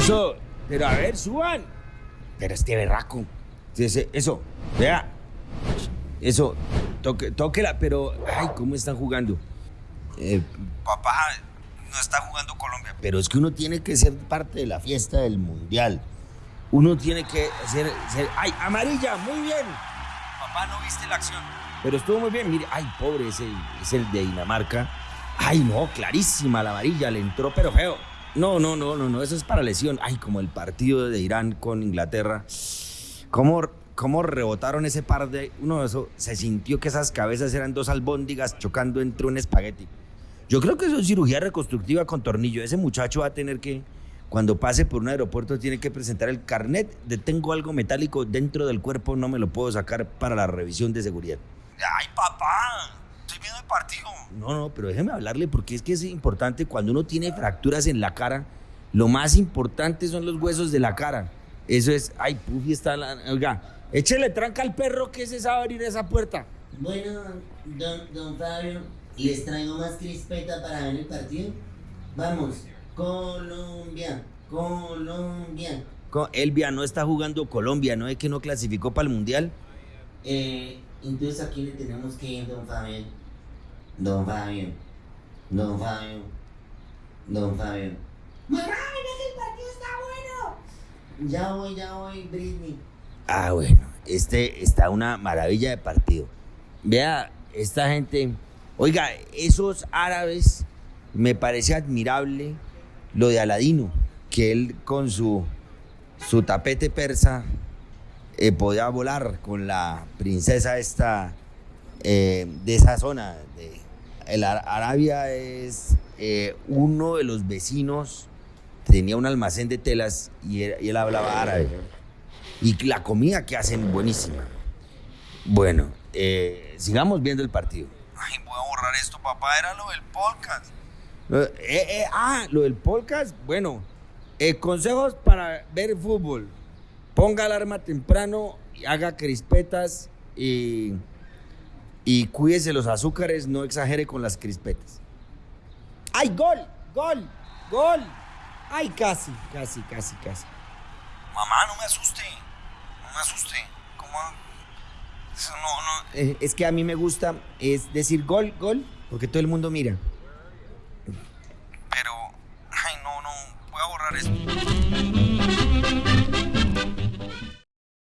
Eso, pero a ver, suban. Pero este berraco. Eso, vea. Eso, toque, tóquela, pero. Ay, ¿cómo están jugando? Eh, papá, no está jugando Colombia. Pero es que uno tiene que ser parte de la fiesta del mundial. Uno tiene que ser. ser- ¡Ay, amarilla! Muy bien. Papá, no viste la acción. Pero estuvo muy bien. Mire, ay, pobre, ese es el de Dinamarca. Ay, no, clarísima la amarilla, le entró, pero feo. No, no, no, no, no, eso es para lesión. Ay, como el partido de Irán con Inglaterra. ¿Cómo, cómo rebotaron ese par de. Uno, eso se sintió que esas cabezas eran dos albóndigas chocando entre un espagueti. Yo creo que eso es cirugía reconstructiva con tornillo. Ese muchacho va a tener que, cuando pase por un aeropuerto, tiene que presentar el carnet de tengo algo metálico dentro del cuerpo, no me lo puedo sacar para la revisión de seguridad. ¡Ay, papá! Partido. No, no, pero déjeme hablarle porque es que es importante cuando uno tiene fracturas en la cara, lo más importante son los huesos de la cara. Eso es, ay, Puffy está la. Oiga, échele tranca al perro que se sabe abrir esa puerta. Bueno, don, don Fabio, ¿les traigo más crispeta para ver el partido? Vamos, Colombia, Colombia. Co- Elvia no está jugando Colombia, ¿no es que no clasificó para el mundial? Eh, entonces aquí le tenemos que ir, don Fabio. Don Fabio, don Fabio, don Fabio. ¡Mamá, mira que el partido está bueno! Ya voy, ya voy, Britney. Ah, bueno, este está una maravilla de partido. Vea, esta gente, oiga, esos árabes, me parece admirable lo de Aladino, que él con su, su tapete persa eh, podía volar con la princesa esta eh, de esa zona. De, el Ar- Arabia es eh, uno de los vecinos, tenía un almacén de telas y él- y él hablaba árabe. Y la comida que hacen buenísima. Bueno, eh, sigamos viendo el partido. Ay, voy a borrar esto, papá. Era lo del podcast. ah, lo del podcast. Bueno, consejos para ver fútbol. Ponga alarma temprano, y haga crispetas y, y cuídese los azúcares, no exagere con las crispetas. ¡Ay, gol! ¡Gol! ¡Gol! ¡Ay, casi, casi, casi, casi! Mamá, no me asuste. No me asuste. ¿Cómo? Eso no, no. Eh, es que a mí me gusta es decir gol, gol, porque todo el mundo mira. Pero, ay, no, no. Voy a borrar esto.